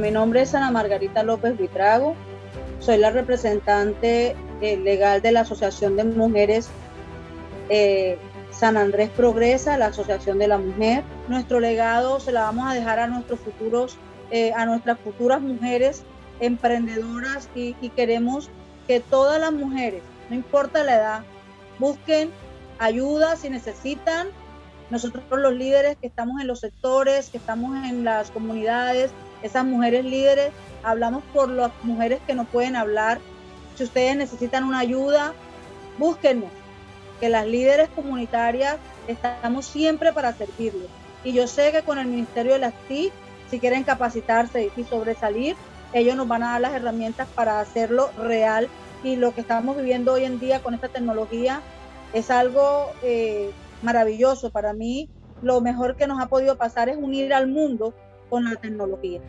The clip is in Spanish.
Mi nombre es Ana Margarita López Vitrago. Soy la representante eh, legal de la Asociación de Mujeres eh, San Andrés Progresa, la Asociación de la Mujer. Nuestro legado se la vamos a dejar a nuestros futuros, eh, a nuestras futuras mujeres emprendedoras y, y queremos que todas las mujeres, no importa la edad, busquen ayuda si necesitan. Nosotros los líderes que estamos en los sectores, que estamos en las comunidades, esas mujeres líderes, hablamos por las mujeres que no pueden hablar. Si ustedes necesitan una ayuda, búsquenos, que las líderes comunitarias estamos siempre para servirles. Y yo sé que con el Ministerio de las TIC, si quieren capacitarse y sobresalir, ellos nos van a dar las herramientas para hacerlo real. Y lo que estamos viviendo hoy en día con esta tecnología es algo eh, maravilloso. Para mí, lo mejor que nos ha podido pasar es unir al mundo con la tecnología.